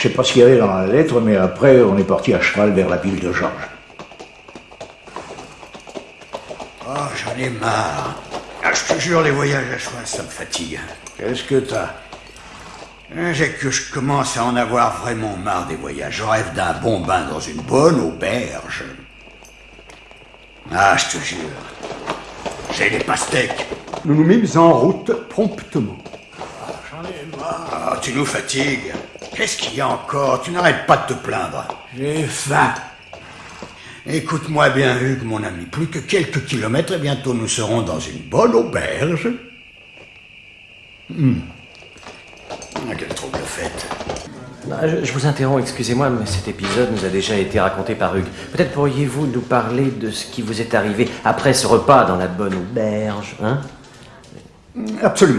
Je sais pas ce qu'il y avait dans la lettre, mais après, on est parti à cheval vers la ville de Georges. Oh, j'en ai marre. Ah, je te jure, les voyages à cheval, ça me fatigue. Qu'est-ce que t'as? Hein, J'ai que je commence à en avoir vraiment marre des voyages. Je rêve d'un bon bain dans une bonne auberge. Ah, je te jure. J'ai des pastèques. Nous nous mîmes en route promptement. J'en ai marre. Ah, tu nous fatigues. Qu'est-ce qu'il y a encore? Tu n'arrêtes pas de te plaindre. J'ai faim. Écoute-moi bien, Hugues, mon ami. Plus que quelques kilomètres et bientôt nous serons dans une bonne auberge. Hmm. Ah, quelle trouble fête. Ah, Je, je vous interromps, excusez-moi, mais cet épisode nous a déjà été raconté par Hugues. Peut-être pourriez-vous nous parler de ce qui vous est arrivé après ce repas dans la bonne auberge, hein? Absolument.